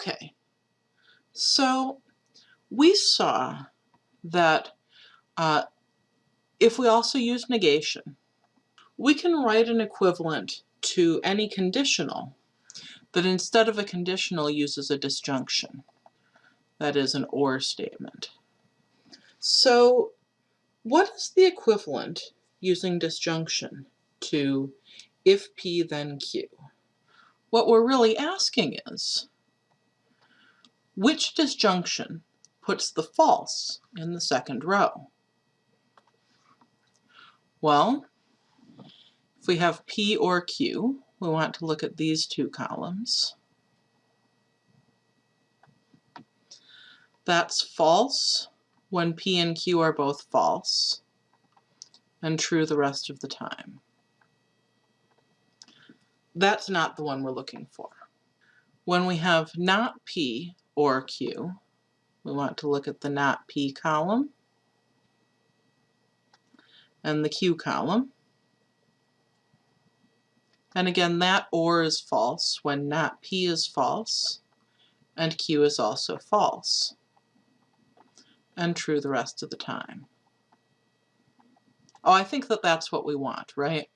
Okay, so we saw that uh, if we also use negation, we can write an equivalent to any conditional that instead of a conditional uses a disjunction. That is an OR statement. So what is the equivalent using disjunction to if P then Q? What we're really asking is, which disjunction puts the false in the second row? Well, if we have P or Q, we want to look at these two columns. That's false when P and Q are both false, and true the rest of the time. That's not the one we're looking for. When we have not P or Q, we want to look at the not P column and the Q column. And again, that OR is false when not P is false and Q is also false and true the rest of the time. Oh, I think that that's what we want, right?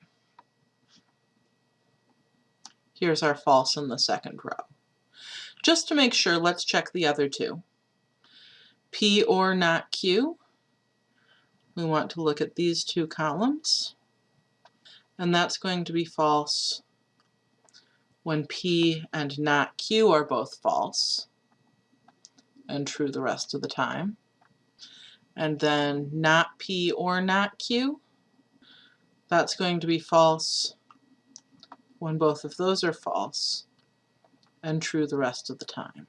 Here's our false in the second row. Just to make sure, let's check the other two. P or not Q. We want to look at these two columns and that's going to be false when P and not Q are both false and true the rest of the time. And then not P or not Q, that's going to be false when both of those are false and true the rest of the time.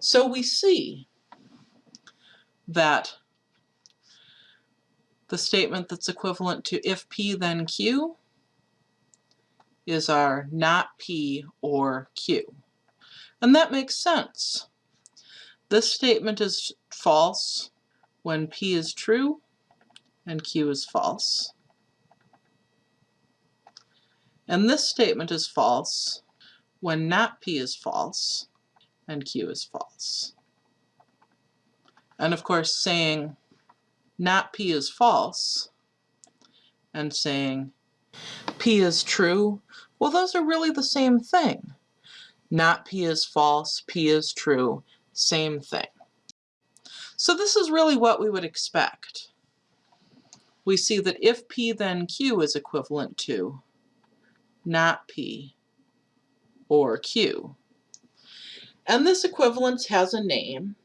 So we see that the statement that's equivalent to if P then Q is our not P or Q. And that makes sense. This statement is false when P is true and Q is false. And this statement is false when not P is false and Q is false. And of course saying not P is false and saying P is true, well those are really the same thing. Not P is false, P is true, same thing. So this is really what we would expect. We see that if P then Q is equivalent to not P or Q. And this equivalence has a name.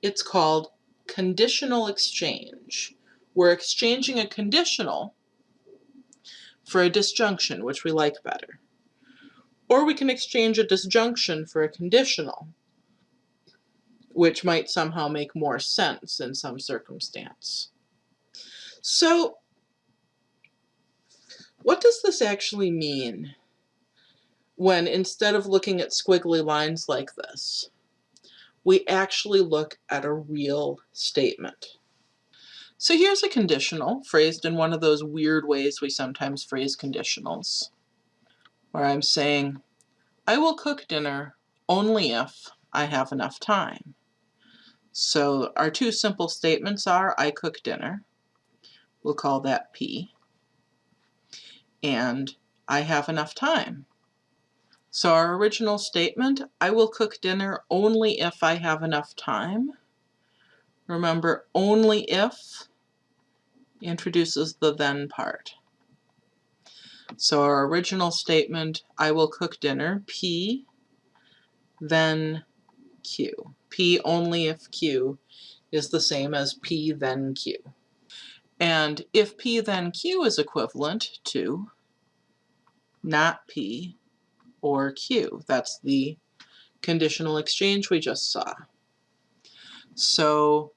It's called conditional exchange. We're exchanging a conditional for a disjunction, which we like better. Or we can exchange a disjunction for a conditional, which might somehow make more sense in some circumstance. So what does this actually mean when instead of looking at squiggly lines like this, we actually look at a real statement. So here's a conditional phrased in one of those weird ways we sometimes phrase conditionals, where I'm saying, I will cook dinner only if I have enough time. So our two simple statements are, I cook dinner, we'll call that P, and I have enough time. So our original statement, I will cook dinner only if I have enough time. Remember, only if introduces the then part. So our original statement, I will cook dinner, P, then Q. P only if Q is the same as P then Q. And if P then Q is equivalent to not P or Q. That's the conditional exchange we just saw. So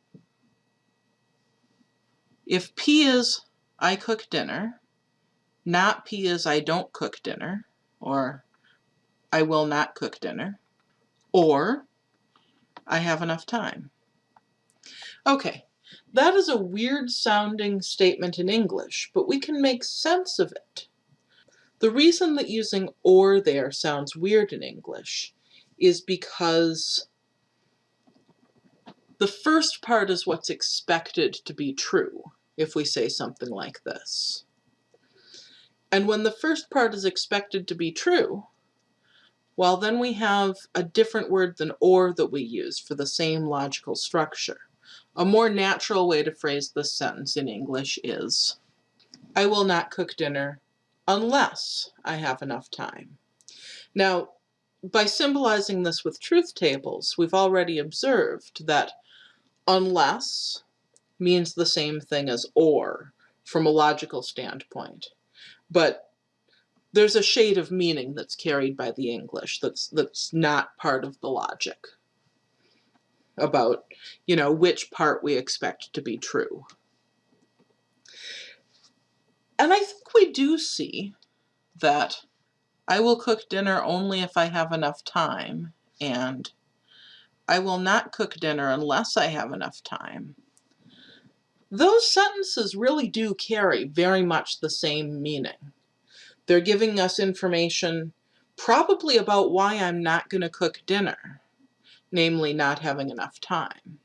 if P is I cook dinner, not P is I don't cook dinner, or I will not cook dinner, or I have enough time. Okay, that is a weird sounding statement in English, but we can make sense of it. The reason that using or there sounds weird in English is because the first part is what's expected to be true if we say something like this. And when the first part is expected to be true, well then we have a different word than or that we use for the same logical structure. A more natural way to phrase this sentence in English is, I will not cook dinner unless I have enough time. Now, by symbolizing this with truth tables, we've already observed that unless means the same thing as or from a logical standpoint. But there's a shade of meaning that's carried by the English that's that's not part of the logic about, you know, which part we expect to be true. And I think we do see that I will cook dinner only if I have enough time and I will not cook dinner unless I have enough time. Those sentences really do carry very much the same meaning. They're giving us information probably about why I'm not going to cook dinner, namely not having enough time.